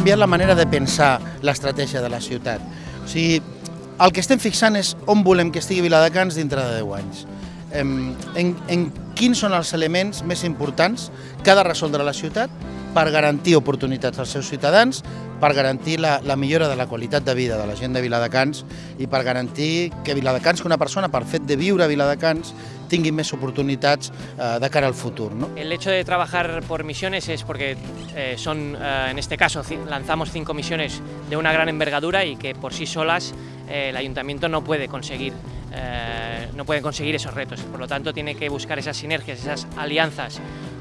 canviat la manera de pensar l'estratègia de la ciutat. O sigui, el que estem fixant és on volem que estigui Viladecans dintre de 10 anys. En, en, en quins són els elements més importants que ha de resoldre la ciutat per garantir oportunitats als seus ciutadans, per garantir la, la de la qualitat de vida de la gent de Viladecans i per garantir que Viladecans, que una persona per fet de viure a Viladecans tingui més oportunitats eh, de cara al futur. ¿no? El hecho de trabajar por misiones es porque eh, son, eh, en este caso, lanzamos cinco misiones de una gran envergadura y que por sí solas el ayuntamiento no puede conseguir no pueden conseguir esos retos. Por lo tanto, tiene que buscar esas sinergias, esas alianzas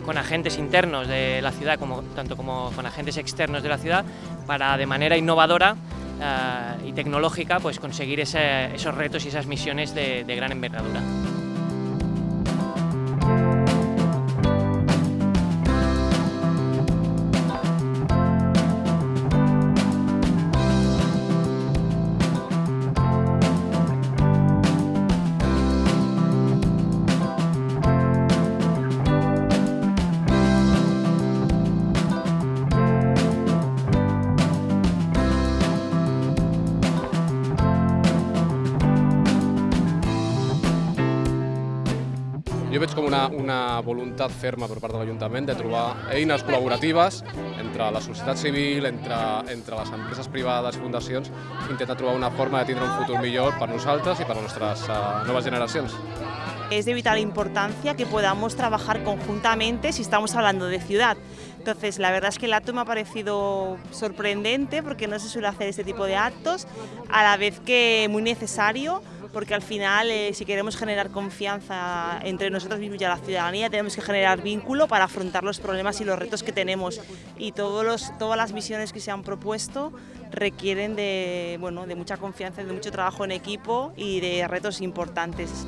con agentes internos de la ciudad, como, tanto como con agentes externos de la ciudad, para de manera innovadora y tecnológica pues, conseguir esos retos y esas misiones de gran envergadura. Jo veig com una, una voluntat ferma per part de l'Ajuntament de trobar eines col·laboratives entre la societat civil, entre, entre les empreses privades i fundacions, intentar trobar una forma de tindre un futur millor per nosaltres i per a nostres uh, noves. Es de vital importancia que podamos trabajar conjuntamente si estamos hablando de ciudad. Entonces, la verdad es que el acto me ha parecido sorprendente porque no se suele hacer este tipo de actos, a la vez que muy necesario porque al final eh, si queremos generar confianza entre nosotros mismos y la ciudadanía tenemos que generar vínculo para afrontar los problemas y los retos que tenemos y todos los, todas las misiones que se han propuesto requieren de, bueno, de mucha confianza, de mucho trabajo en equipo y de retos importantes.